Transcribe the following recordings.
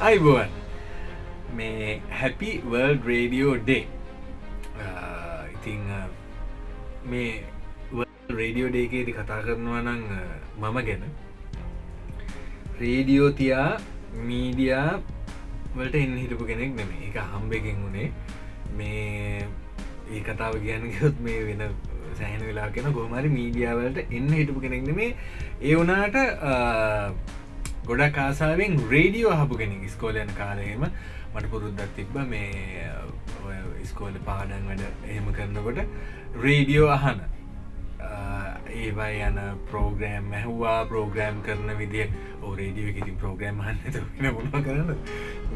අයිබුවන් මේ හැපි world radio day ඉතිං මේ රේඩියෝ ඩේකේති කතා කරනවා නං මම ගැන රේඩියෝ තියා මීඩියා වලට එන්න හිටපු කෙනෙක් නෙම එක හම්බෙකින් වුණේ මේ ඒ කතාව කියන්නගොත් මේ වෙන සෑහන වෙලා කෙන ගොමරි මීඩියාවලට එන්න හිටපු කෙනෙක් නෙමේ. ඒ වනාට ගොඩක් කාසාාවෙන් රේඩියෝ හපු කෙනෙක් ස්කෝලයන කාලයම මට පුරුද්දත් තිබ්බ මේ ස්කෝල පාඩන් වැඩ එහෙම කරනකොට රේඩියෝ අහන. ඒවා යන ප්‍රෝග්‍රෑම් ඇහවා ප්‍රෝග්‍රෑම් කරන විදිිය. ඕ රේඩියෝ ඉතින් ප්‍රෝග්‍රෑම් හන්න මොන කරන්න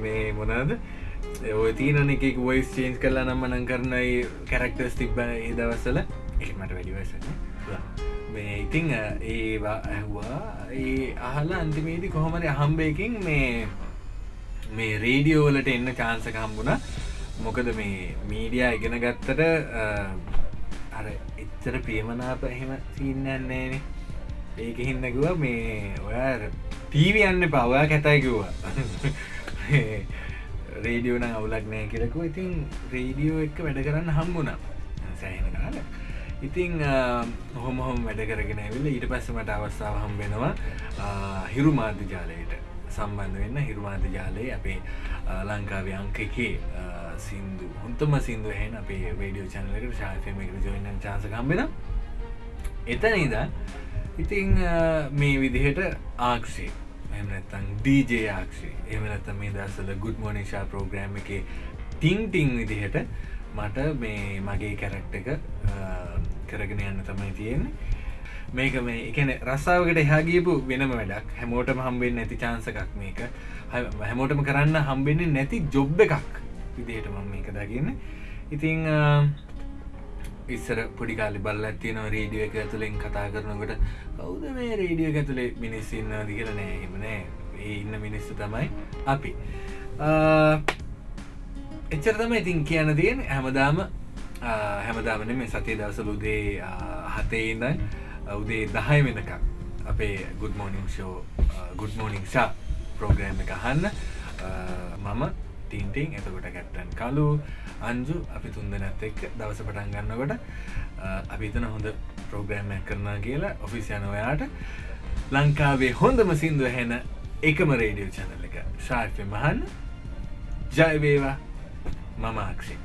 මේ මොනාද ඔය තියනන එක වොයිස් චේන්ස් කරලා නම්මනං කරනයි කැරක්ටර්ස් තිබ්බ ඒ දවස්සල එකමට වැඩිවස මේ ඉතිං ඒවා ඇහවා. ඒ අහලා අන්තිමේදී කොහොමද අහම්බයකින් මේ මේ රේඩියෝවලට එන්න චාන්සක හම්බුණ. මොකද මේ මීඩියා ඉගෙන ගත්තට අර එච්චර ප්‍රියමනාප එහෙම සින්නන්නේන ඒක හින්නකුව මේ ඔයා ටීවි යන්න පවයා කැතයිකිව්වා රේඩියෝන අවුලක් නෑ කියලකු ඉතින් රේඩියෝ එක්ක වැඩ කරන්න හම්බුණා. සෑහෙන කාලා ඉතිං හොම හොම වැඩ කරගෙන ඇවිල්ල ඊට පස්ස මට අවස්ථාව හම් වෙනවා හිරු මාධ්‍ය ජාලයට සම්බන්ධ වෙන්න. හිරුමාධ ජාලය අපේ ලංකාවේ අංක එකේ සිින්දු හොන්තම සිින්දු හෙන් අපේ වේඩියෝ චනලකට ශාෆයමකට ජොයින්න චාසකම්බෙන එතන ඉදා ඉතිං මේ විදිහට ආක්ෂේ එමනත්තං දීජේ ආක්ෂේ. එමනත්ත මේ දස්සල ගුඩ් මෝනිශා ප්‍රෝග්‍රෑම් එක ටිං ටිං විදිහට මට මේ මගේ කැරක්ට එක කරගෙන යන්න තමයි තියෙන්නේ. මේක මේ එකන රස්සාාවකට එහාගේපු වෙනම වැඩක්. හැමෝටම හම්බෙන් නැති චාන්සකක් මේක. හැමෝටම කරන්න හම්බෙන්නේ නැති ජොබ් එකක් විදියට මම මේක දකින්න. ඉතිං ඉස්සර පොඩිකාලි බල්ල ඇතියන රේඩිය එක ඇතුළෙන් කතා කරනකට කවුද මේ රේඩිය ඇතුළේ මිනිස්සින්න දිකල නෑ එමනෑ ඒ ඉන්න මිනිස්සු තමයි අපි. එච්චර තම ඉතින් කියන්න තියෙන හැමදාම හැමදාමන මේ සතිය දවසල උදේ හතේ ඉඳන් උදේ දහය වෙනක අපේ ගුඩ මෝනිින් ෂෝ ගුඩ් මෝනිින් ෂා ප්‍රෝග්‍රෑම් එක අහන්න මම ටින්ටිං එතකොට කැට්ටන් කලු අංජු අපි තුන්දනත් එක් දවස පටන් ගන්නකොට අපිතන හොඳ ප්‍රෝග්‍රෑම්යක් කරනා කියලා ඔෆිසියන ඔයාට ලංකාවේ හොඳම සිින්දුව හැන එකම රේඩියෝ චැනල එක. ශාර්ය මහන්න ජයවේවා මම අක්ෂේ